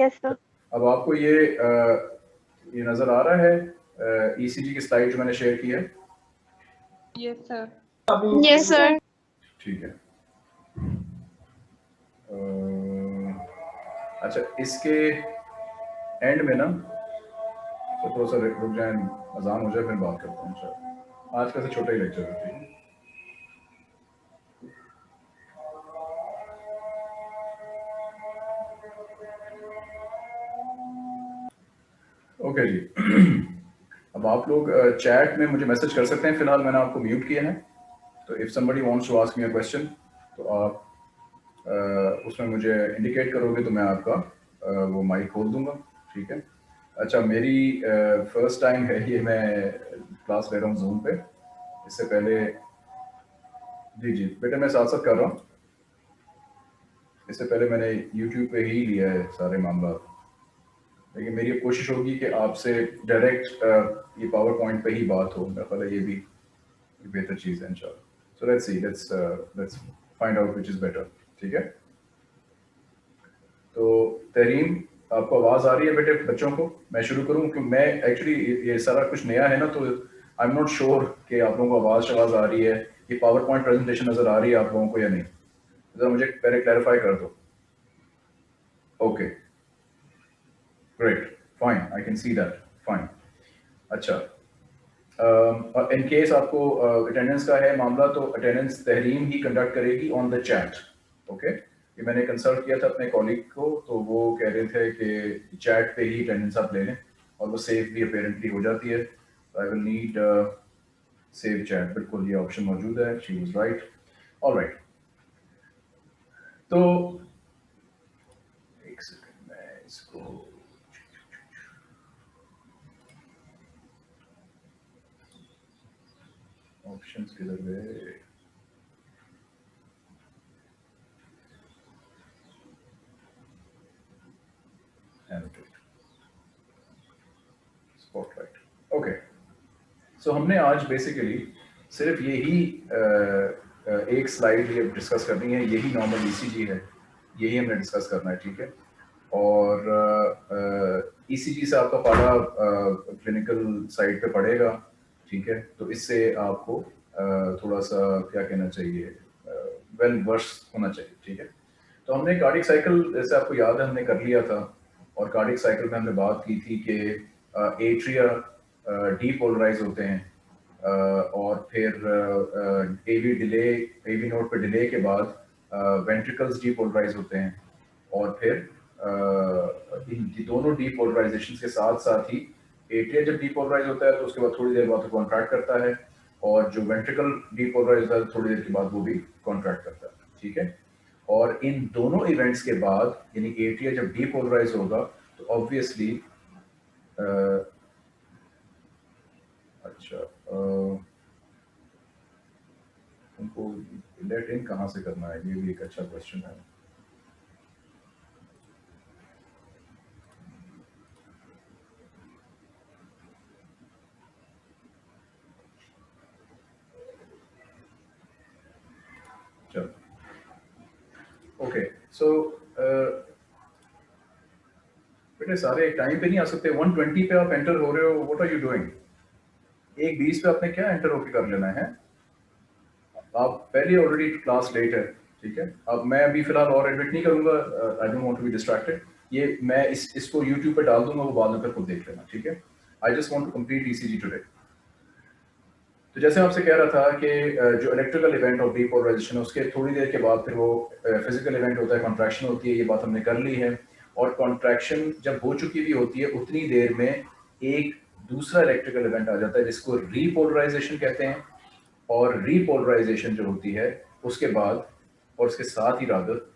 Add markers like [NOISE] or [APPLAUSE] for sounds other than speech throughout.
Yes sir अब आपको ये आ, ये नज़र आ रहा है ईसीजी की स्लाइड जो मैंने शेयर की है। यस सर यस सर ठीक है। अच्छा इसके एंड में ना तो थोड़ा सा रुक जाए अजान हो जाए फिर बात करता हूँ आज का से छोटा ही लेक्चर होती है। ओके जी. [CLEARS THROAT] अब आप लोग चैट में मुझे मैसेज कर सकते हैं, फ़िलहाल मैंने आपको म्यूट किया है। तो if somebody wants to ask me a question तो आप उसमें मुझे इंडिकेट करोगे तो मैं आपका वो माइक खोल दूँगा। ठीक है? अच्छा मेरी फ़र्स्ट टाइम है, ये मैं क्लास ले रहा हूँ जूम पे। इससे पहले, जी जी, बेटे मैं साथ साथ कर रहा हूँ। इससे पहले मैंने यूट्यूब पे ही लिया है सारे मामला। लेकिन मेरी कोशिश होगी कि आपसे डायरेक्ट ये पावर पॉइंट पे ही बात हो। मेरा ख्याल ये भी बेहतर चीज़ है, इंशाल्लाह। So let's see let's let's find out which is better ठीक है? तो तरीम आपको आवाज़ आ रही है बेटे बच्चों को? मैं शुरू करूँ? क्योंकि मैं एक्चुअली ये सारा कुछ नया है ना तो आई एम नॉट श्योर कि आप लोगों को आवाज़ आवाज़ आ रही है, ये पावर पॉइंट प्रेजेंटेशन नज़र आ रही है आप लोगों को या नहीं। ज़रा मुझे पहले क्लैरिफाई कर दो। Okay okay. Great, fine, I can see that, fine. अच्छा। इन uh, केस आपको अटेंडेंस uh, का है मामला तो अटेंडेंस तहरीम ही कंडक्ट करेगी ऑन द चैट ओके ये मैंने कंसल्ट किया था अपने कॉलीग को तो वो कह रहे थे कि चैट पे ही अटेंडेंस आप ले लें और वो सेव भी अपेरेंटली हो जाती है। I will need save chat बिल्कुल ये ऑप्शन मौजूद है. She was right all right तो एक सेकंड मैं इसको ऑप्शंस किधर गए स्पॉटलाइट ओके सो हमने आज बेसिकली सिर्फ़ यही एक स्लाइड ये डिस्कस करनी है, यही नॉर्मल ईसीजी है, यही हमने डिस्कस करना है, ठीक है? और ईसीजी से आपका पारा क्लिनिकल साइड पे पड़ेगा। ठीक है? तो इससे आपको थोड़ा सा क्या कहना चाहिए वेल वर्स होना चाहिए, ठीक है? तो हमने कार्डिक साइकिल जैसे आपको याद है, हमने कर लिया था, और कार्डिक साइकिल में हमने बात की थी कि एट्रिया डीपोलराइज होते हैं और फिर एवी डिले एवी नोट पे डिले के बाद वेंट्रिकल्स डीपोलराइज होते हैं, और फिर इन दोनों डीपोलराइजेशन के साथ साथ ही एट्रिया जब डीपोलराइज होता है तो उसके बाद थोड़ी देर बाद कॉन्ट्रैक्ट करता है और जो वेंट्रिकल डीपोलराइज होता है, थोड़ी देर के बाद वो भी कॉन्ट्रैक्ट करता है, ठीक है? और इन दोनों इवेंट्स के बाद, यानी एट्रिया जब डीपोलराइज होगा तो ऑब्वियसली अच्छा उनको लेट इन कहाँ से करना है? ये भी एक अच्छा क्वेश्चन है। ओके सो uh, बेटे सारे एक टाइम पे नहीं आ सकते। 120 पे आप एंटर हो रहे हो व्हाट आर यू डूइंग एक 20 पे आपने क्या एंटर होके कर लेना है? आप पहले ऑलरेडी क्लास लेट है ठीक है? अब मैं अभी फ़िलहाल और एडमिट नहीं करूँगा I don't want to be distracted ये मैं इस इसको यूट्यूब पे डाल दूँगा वो बाद में फिर खुद देख लेना ठीक है? I just want to complete ECG today तो जैसे आपसे कह रहा था कि जो इलेक्ट्रिकल इवेंट ऑफ़ डीपोलराइजेशन है उसके थोड़ी देर के बाद फिर वो फ़िज़िकल इवेंट होता है कॉन्ट्रैक्शन होती है, ये बात हमने कर ली है। और कॉन्ट्रैक्शन जब हो चुकी भी होती है, उतनी देर में एक दूसरा इलेक्ट्रिकल इवेंट आ जाता है, जिसको रीपोलराइजेशन कहते हैं। और रीपोलराइजेशन जो होती है, उसके बाद और उसके साथ ही रादर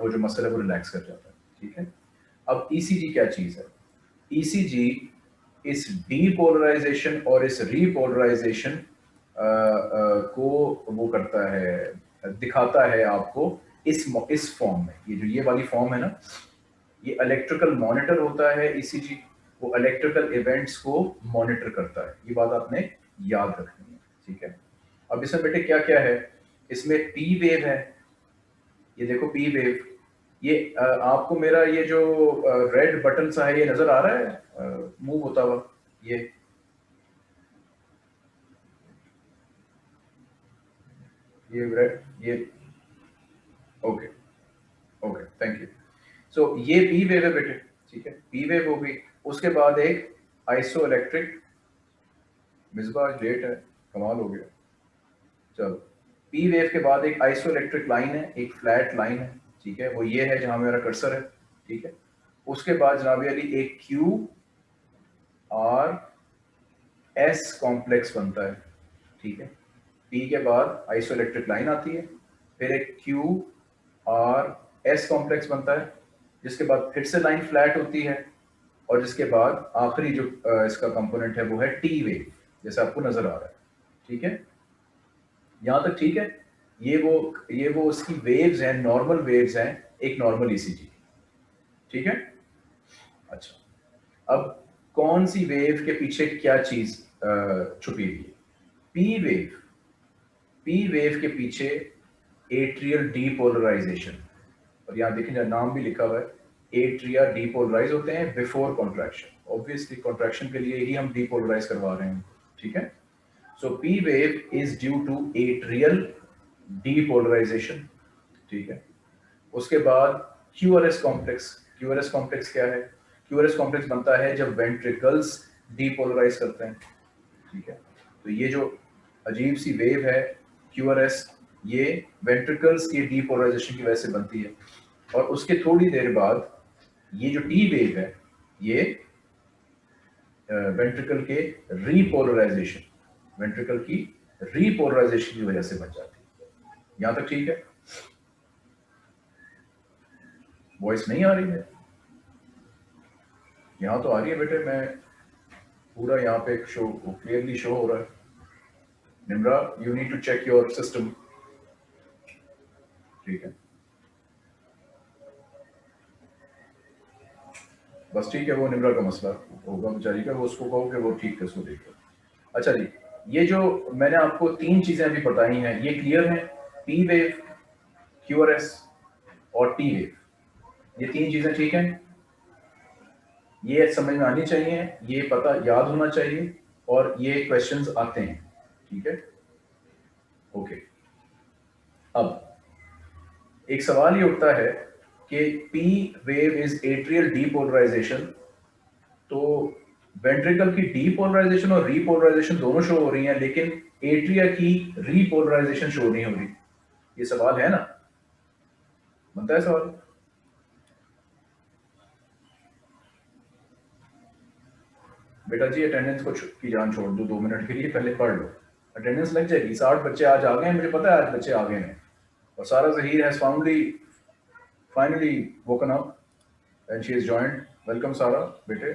वो जो मसल है, वो रिलैक्स कर जाता है। ठीक है? अब ई e क्या चीज़ है? ईसीजी e इस डीपोलराइजेशन और इस रीपोलराइजेशन को वो करता है, दिखाता है आपको इस इस फॉर्म में। ये जो ये वाली फॉर्म है ना, ये इलेक्ट्रिकल मॉनिटर होता है ईसीजी वो इलेक्ट्रिकल इवेंट्स को मॉनिटर करता है। ये बात आपने याद रखनी है, ठीक है? अब इसमें बेटे क्या क्या है? इसमें पी वेव है। ये देखो पी वेव ये आपको मेरा ये जो रेड बटन सा है, ये नज़र आ रहा है? मूव होता हुआ ये। ये रेड ये। Okay okay thank you so ये पी वेव है बेटे, ठीक है? पी वेव हो गई। उसके बाद एक आइसो इलेक्ट्रिक मिसबा डेट है, कमाल हो गया। चलो पी वेव के बाद एक आइसो इलेक्ट्रिक लाइन है, एक फ्लैट लाइन है, ठीक है? वो ये है जहाँ मेरा कर्सर है, ठीक है? उसके बाद जनाब अली एक क्यू आर एस कॉम्प्लेक्स बनता है, ठीक है? पी के बाद आइसो इलेक्ट्रिक लाइन आती है, फिर एक क्यू आर एस कॉम्प्लेक्स बनता है, जिसके बाद फिर से लाइन फ्लैट होती है और जिसके बाद आखिरी जो इसका कंपोनेंट है वो है टी वेव जैसे आपको नज़र आ रहा है, ठीक है? यहाँ तक ठीक है? ये वो ये वो उसकी वेव्स हैं नॉर्मल वेव्स हैं, एक नॉर्मल ईसीजी ठीक है? अच्छा अब कौन सी वेव के पीछे क्या चीज़ छुपी हुई है? पी वेव पी वेव के पीछे एट्रियल डीपोलराइजेशन और यहाँ देखें नाम भी लिखा हुआ है एट्रिया डीपोलराइज होते हैं बिफोर कॉन्ट्रैक्शन ऑब्वियसली कॉन्ट्रैक्शन के लिए ही हम डीपोलराइज करवा रहे हैं, ठीक है? So P wave is due to atrial depolarization ठीक है? उसके बाद क्यूआरएस कॉम्प्लेक्स क्यूआरएस कॉम्प्लेक्स क्या है? क्यूआरएस कॉम्प्लेक्स बनता है जब वेंट्रिकल्स डीपोलराइज करते हैं। ठीक है? तो ये जो अजीब सी वेव है क्यूआरएस ये वेंट्रिकल्स की डीपोलराइजेशन की वजह से बनती है। और उसके थोड़ी देर बाद ये जो टी वेव है, ये वेंट्रिकल के रीपोलराइजेशन वेंट्रिकल की रीपोलराइजेशन की वजह से बन जाती है। यहाँ तक ठीक है? वॉइस नहीं आ रही है यहाँ तो आ रही है बेटे, मैं पूरा यहाँ पे शो क्लियरली शो हो रहा है। Nimra you need to check your system ठीक है। बस ठीक है, वो निम्रा का मसला होगा बेचारी का, वो उसको कहो कि वो ठीक है, उसको देख अच्छा जी, ये जो मैंने आपको तीन चीज़ें अभी बताई हैं, ये क्लियर हैं? पी वेव क्यूआरएस और टी वेव ये तीन चीज़ें ठीक हैं? ये समझ में आनी चाहिए, ये पता याद होना चाहिए और ये क्वेश्चंस आते हैं, ठीक है? ओके अब, एक सवाल ये उठता है कि P wave is atrial depolarisation तो वेंट्रिकल की डीपोलराइजेशन और रीपोलराइजेशन दोनों शो हो रही हैं, लेकिन एट्रिया की रीपोलराइजेशन शो नहीं हो रही। ये सवाल है ना? बनता है सवाल? बेटा जी अटेंडेंस को की जान छोड़ दो दो मिनट के लिए पहले पढ़ लो अटेंडेंस लग जाएगी साठ बच्चे आज आ गए हैं मुझे पता है आज बच्चे आ गए हैं और Sara Zaheer has finally finally woken up and she has joined. Welcome, Sarah, बेटे.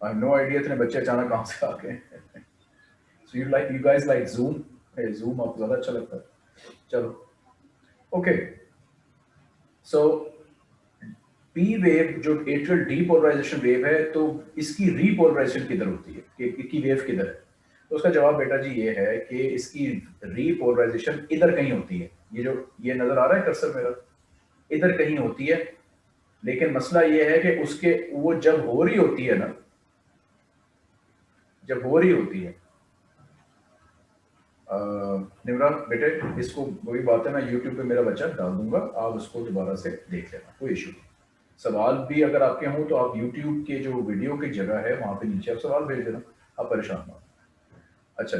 Have no idea इतने बच्चे अचानक कहाँ से आ गए. You like you guys like Zoom? Hey, Zoom आपको ज़्यादा अच्छा लगता है. चलो. Okay. So P वेव जो एट्रियल डीपोलराइजेशन वेव है तो इसकी रीपोलराइजेशन किधर होती है? कि इसकी वेव किधर है? तो उसका जवाब बेटा जी ये है कि इसकी रीपोलराइजेशन इधर कहीं होती है। ये जो, ये नज़र आ रहा है कर्सर मेरा? इधर कहीं होती है। लेकिन मसला यह है कि उसके, वो जब हो रही होती है ना, जब हो रही होती है निमरा बेटे, इसको, वही बात है, मैं यूट्यूब पे मेरा बच्चा डाल दूँगा, आप उसको दोबारा से देख लेना, कोई इशू नहीं। सवाल भी अगर आपके हों तो आप यूट्यूब के जो वीडियो की जगह है, वहाँ पे नीचे आप सवाल भेज देना, आप परेशान ना अच्छा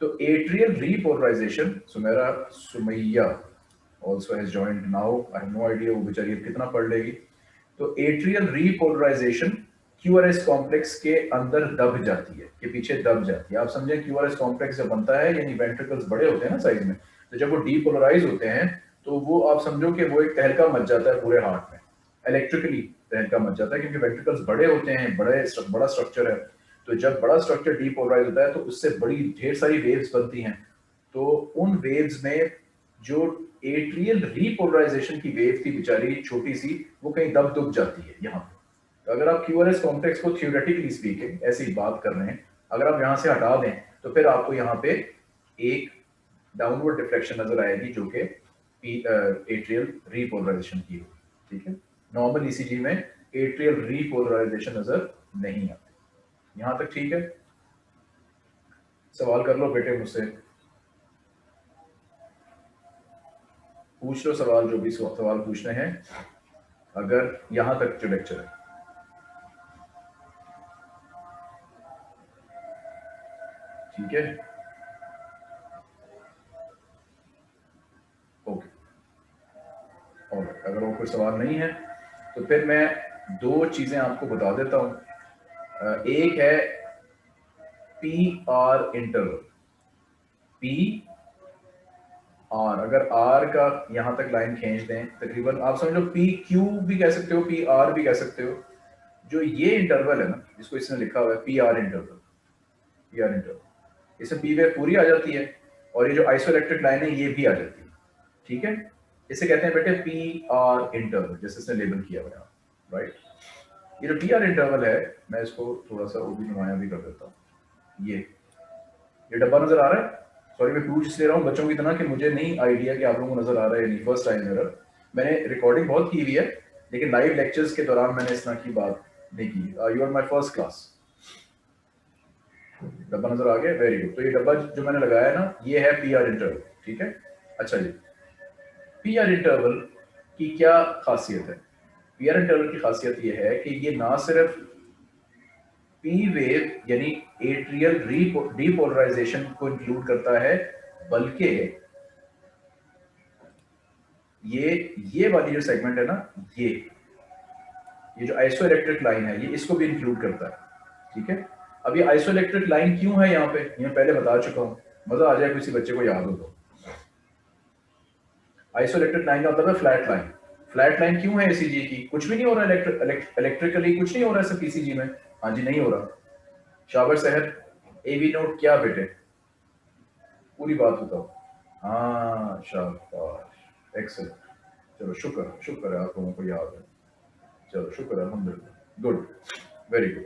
तो atrial repolarization Sumera Sumaiya also has joined now. I have no idea वो बेचारी कितना पढ़ लेगी। तो एट्रियल रीपोलराइजेशन क्यूआरएस कॉम्प्लेक्स के अंदर दब जाती है, के पीछे दब जाती है। आप समझे क्यूआरएस कॉम्प्लेक्स जब बनता है, यानी वेंट्रिकल्स बड़े होते हैं ना साइज़ में तो जब वो डीपोलराइज होते हैं तो वो आप समझो कि वो एक तहलका मच जाता है पूरे हार्ट में। इलेक्ट्रिकली तहलका मच जाता है क्योंकि वेंट्रिकल्स बड़े होते हैं, बड़े बड़ा स्ट्रक्चर है। तो जब बड़ा स्ट्रक्चर डीपोलराइज होता है तो उससे बड़ी ढेर सारी वेव्स बनती हैं। तो उन वेव्स में जो एट्रियल रीपोलराइजेशन की वेव थी बेचारी, छोटी सी, वो कहीं दब दुब जाती है यहाँ पे। तो अगर आप क्यूआरएस कॉम्प्लेक्स को थियोरेटिकली स्पीकिंग ऐसी बात कर रहे हैं, अगर आप यहाँ से हटा दें तो फिर आपको यहाँ पे एक डाउनवर्ड डिफ्लेक्शन नज़र आएगी जो कि एट्रियल रीपोलराइजेशन की हो ठीक है? नॉर्मल ईसीजी में एट्रियल रीपोलराइजेशन नज़र नहीं आती। यहाँ तक ठीक है? सवाल कर लो बेटे मुझसे। पूछ लो सवाल जो भी सवाल पूछने हैं। अगर यहाँ तक जो लेक्चर है। ठीक है? ओके और अगर वो कोई सवाल नहीं है तो फिर मैं दो चीज़ें आपको बता देता हूँ। एक है P R interval P R अगर आर का यहाँ तक लाइन खींच दें, तकरीबन आप समझ लो पी क्यू भी कह सकते हो पी आर भी कह सकते हो। जो ये इंटरवल है ना, जिसको इसने लिखा हुआ है P R interval P R interval इसमें पी वेव पूरी आ जाती है और ये जो आइसोइलेक्ट्रिक लाइन है, ये भी आ जाती है। ठीक है? इसे कहते हैं बेटे पी आर इंटरवल जैसे इसने लेबल किया हुआ राइट ये जो पी आर इंटरवल है, मैं इसको थोड़ा सा वो भी नुमाया भी कर देता हूँ। ये ये डब्बा नज़र आ रहा है? सॉरी मैं पूछ इसलिए रहा हूँ बच्चों की तरह कि मुझे नहीं आइडिया कि आप लोगों को नज़र आ रहा है नहीं फ़र्स्ट टाइम मेरा मैंने रिकॉर्डिंग बहुत की हुई है, लेकिन लाइव लेक्चर्स के दौरान मैंने इस तरह की बात नहीं की। You are my first class डब्बा नज़र आ गया वेरी गुड तो ये डब्बा जो मैंने लगाया ना, ये है पी आर इंटरवल ठीक है? अच्छा जी। पी आर इंटरवल की क्या खासियत है? पी आर इंटरवल की खासियत ये है कि ये ना सिर्फ़ पी वेव यानी एट्रियल डीपोलराइजेशन को इंक्लूड करता है, बल्कि ये ये वाली जो सेगमेंट है ना, ये ये जो आइसो इलेक्ट्रिक लाइन है, ये इसको भी इंक्लूड करता है, ठीक है? अब ये आइसो इलेक्ट्रिक लाइन क्यों है यहाँ पे? ये पहले बता चुका हूँ। मज़ा आ जाए, किसी बच्चे को याद हो तो। आइसोइलेक्ट्रिक लाइन का मतलब है फ्लैट लाइन फ्लैट लाइन क्यों है एसीजी की? कुछ भी नहीं हो रहा इलेक्ट्रिकली कुछ नहीं हो रहा है सब पीसीजी में. हाँ जी, नहीं हो रहा. शाबर शहर एवी नोट क्या बेटे? पूरी बात बताओ. हाँ शाबाश. एक्सेलेंट चलो, शुक्र शुक्र है आप लोगों को याद है. चलो, शुक्र अलहमदिल्ला गुड वेरी गुड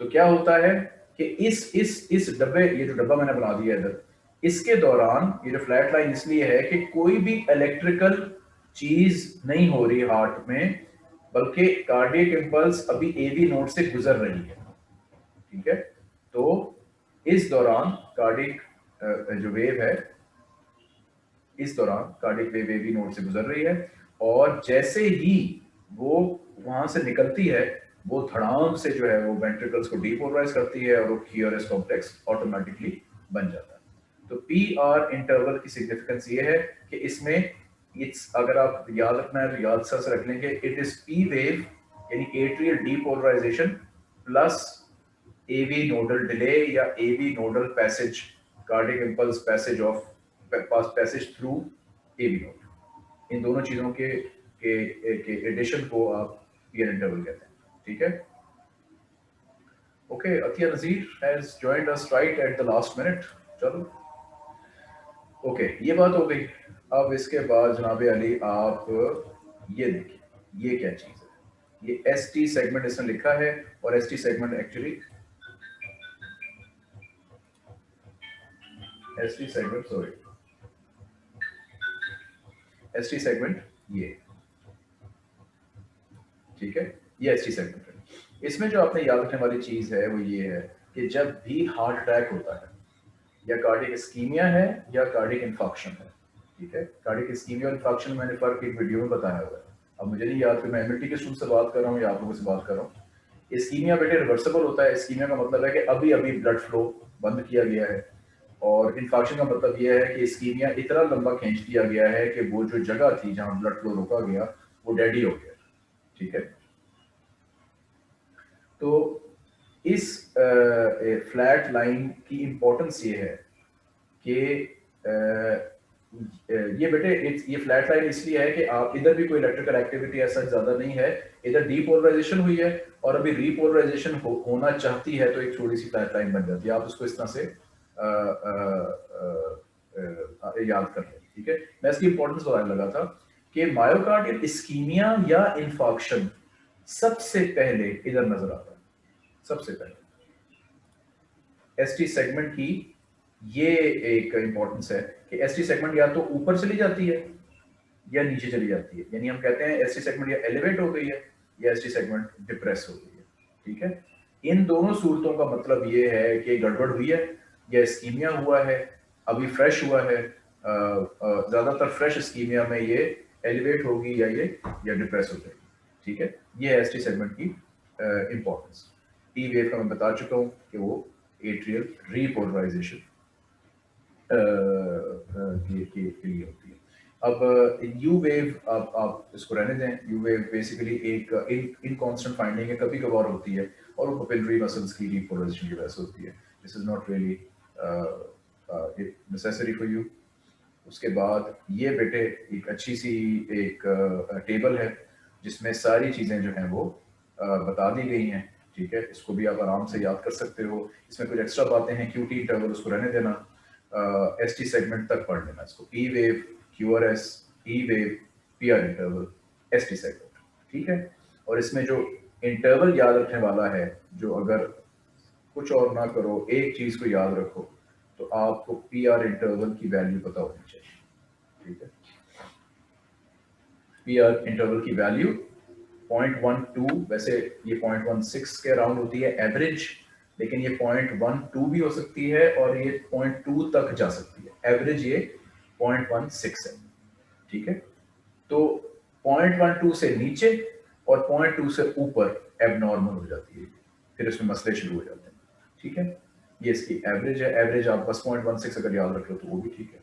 तो क्या होता है कि इस इस इस डब्बे, ये जो डब्बा मैंने बना दिया इधर इसके दौरान, ये जो फ्लैट लाइन इसलिए है कि कोई भी इलेक्ट्रिकल चीज़ नहीं हो रही हार्ट में, बल्कि कार्डियक इम्पल्स अभी एवी नोड से गुजर रही है। ठीक है? तो इस दौरान कार्डिक जो वेव है, इस दौरान कार्डिक वेव एवी नोड से गुजर रही है और जैसे ही वो वहाँ से निकलती है, वो धड़ाम से जो है वो वेंट्रिकल्स को डीपोलराइज करती है और वो क्यूआरएस कॉम्प्लेक्स ऑटोमेटिकली बन जाता है। तो पी आर इंटरवल की सिग्निफिकेंस ये है कि इसमें इट्स अगर आप याद रखना है तो याद से रख लेंगे इट इज़ पी वेव यानी atrial depolarization plus AV nodal delay या AV nodal passage cardiac impulse passage of pass passage through AV node इन दोनों चीज़ों के के के एडिशन को आप पीयर इंटरवल कहते हैं, ठीक है? Okay Atiya Nazir has joined us right at the last minute चलो। ओके ये बात हो गई। अब इसके बाद जनाब अली, आप ये देखिए, ये क्या चीज़ है? ये एस टी सेगमेंट इसने लिखा है और S T segment actually S T segment sorry S T segment ये। ठीक है? ये एस टी सेगमेंट है। इसमें जो आपने याद रखने वाली चीज़ है वो ये है कि जब भी हार्ट अटैक होता है या कार्डिक स्कीमिया है, या कार्डिक इन्फॉक्शन है, ठीक है? कार्डिक स्कीमिया और इन्फॉक्शन मैंने फ़र्क एक वीडियो में बताया हुआ है। अब मुझे नहीं याद कि मैं एमएलटी के स्टूडेंट से बात कर रहा हूँ, या आप लोगों से बात कर रहा हूँ। स्कीमिया बेटे रिवर्सिबल होता है। स्कीमिया का मतलब है कि अभी अभी ब्लड फ्लो बंद किया गया है। और इन्फॉक्शन का मतलब यह है कि स्कीमिया इतना लंबा खींच दिया गया है कि वो जो जगह थी जहाँ ब्लड फ्लो रोका गया, वो डेडी हो गया, ठीक है? तो इस फ्लैट लाइन की इंपॉर्टेंस ये है कि ये बेटे ये फ्लैट लाइन इसलिए है कि आप इधर भी कोई इलेक्ट्रिकल एक्टिविटी ऐसा ज़्यादा नहीं है इधर डीपोलराइजेशन हुई है और अभी रीपोलराइजेशन हो, होना चाहती है तो एक थोड़ी सी फ्लैट लाइन बन जाती है। आप उसको इस तरह से आ, आ, आ, याद कर लें ठीक है? मैं इसकी इंपॉर्टेंस बताने लगा था कि मायोकार्डियल इस्कीमिया या इन्फॉक्शन सबसे पहले इधर नज़र आता सबसे पहले। एस टी सेगमेंट की ये एक इंपॉर्टेंस है कि एस टी सेगमेंट या तो ऊपर चली जाती है या नीचे चली जाती है। यानी हम कहते हैं एस सेगमेंट या एलिवेट हो गई है या एस सेगमेंट डिप्रेस हो गई है। ठीक है? इन दोनों सूरतों का मतलब ये है कि गड़बड़ हुई है, या स्कीमिया हुआ है, अभी फ्रेश हुआ है ज़्यादातर फ्रेश स्कीमिया में ये एलिवेट होगी या ये, या डिप्रेस हो जाएगी। ठीक है? ये एस सेगमेंट की इंपॉर्टेंस टी वेव का मैं बता चुका हूँ कि वो एट्रियल रीपोलराइजेशन के लिए होती है। अब यू वेव आप आप इसको रहने दें। यू वेव बेसिकली एक, इन कांस्टेंट फाइंडिंग है कभी कभार होती है और वो पपिलरी मसल्स की रीपोलराइजेशन की वजह से होती है। This is not really necessary for you उसके बाद ये बेटे एक अच्छी सी एक टेबल है, जिसमें सारी चीज़ें जो हैं वो बता दी गई हैं। ठीक है? इसको भी आप आराम से याद कर सकते हो। इसमें कुछ एक्स्ट्रा बातें हैं क्यू टी इंटरवल उसको रहने देना। एस टी सेगमेंट तक पढ़ लेना इसको। E wave Q R S E wave P R interval S T segment ठीक है? और इसमें जो इंटरवल याद रखने वाला है, जो अगर कुछ और ना करो, एक चीज़ को याद रखो तो आपको पी आर इंटरवल की वैल्यू पता होनी चाहिए, ठीक है? पी आर इंटरवल की वैल्यू पॉइंट वन टू वैसे ये पॉइंट वन सिक्स के अराउंड होती है एवरेज लेकिन ये पॉइंट वन टू भी हो सकती है और ये पॉइंट टू तक जा सकती है। एवरेज ये पॉइंट वन सिक्स है। ठीक है? तो पॉइंट वन टू से नीचे और पॉइंट टू से ऊपर एबनॉर्मल हो जाती है। फिर इसमें मसले शुरू हो जाते हैं। ठीक है? ये इसकी एवरेज है। एवरेज आप बस पॉइंट वन सिक्स अगर याद रख लो तो वो भी ठीक है।